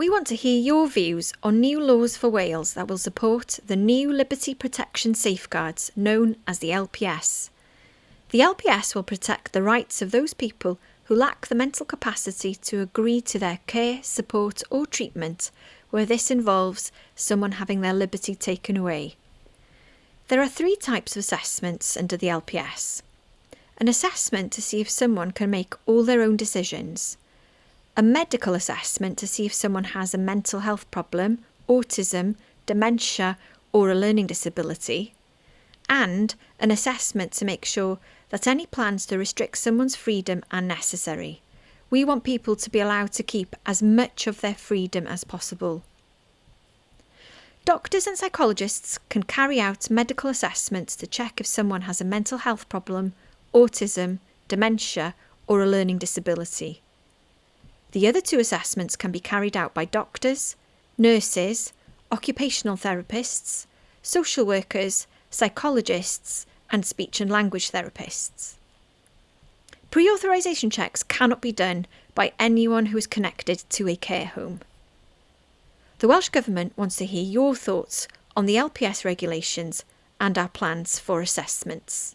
We want to hear your views on new laws for Wales that will support the new Liberty Protection Safeguards known as the LPS. The LPS will protect the rights of those people who lack the mental capacity to agree to their care, support, or treatment where this involves someone having their liberty taken away. There are three types of assessments under the LPS an assessment to see if someone can make all their own decisions, a medical assessment to see if someone has a mental health problem, autism, dementia, or a learning disability, and an assessment to make sure that any plans to restrict someone's freedom are necessary. We want people to be allowed to keep as much of their freedom as possible. Doctors and psychologists can carry out medical assessments to check if someone has a mental health problem, autism, dementia, or a learning disability. The other two assessments can be carried out by doctors, nurses, occupational therapists, social workers, psychologists, and speech and language therapists. Pre authorisation checks cannot be done by anyone who is connected to a care home. The Welsh Government wants to hear your thoughts on the LPS regulations and our plans for assessments.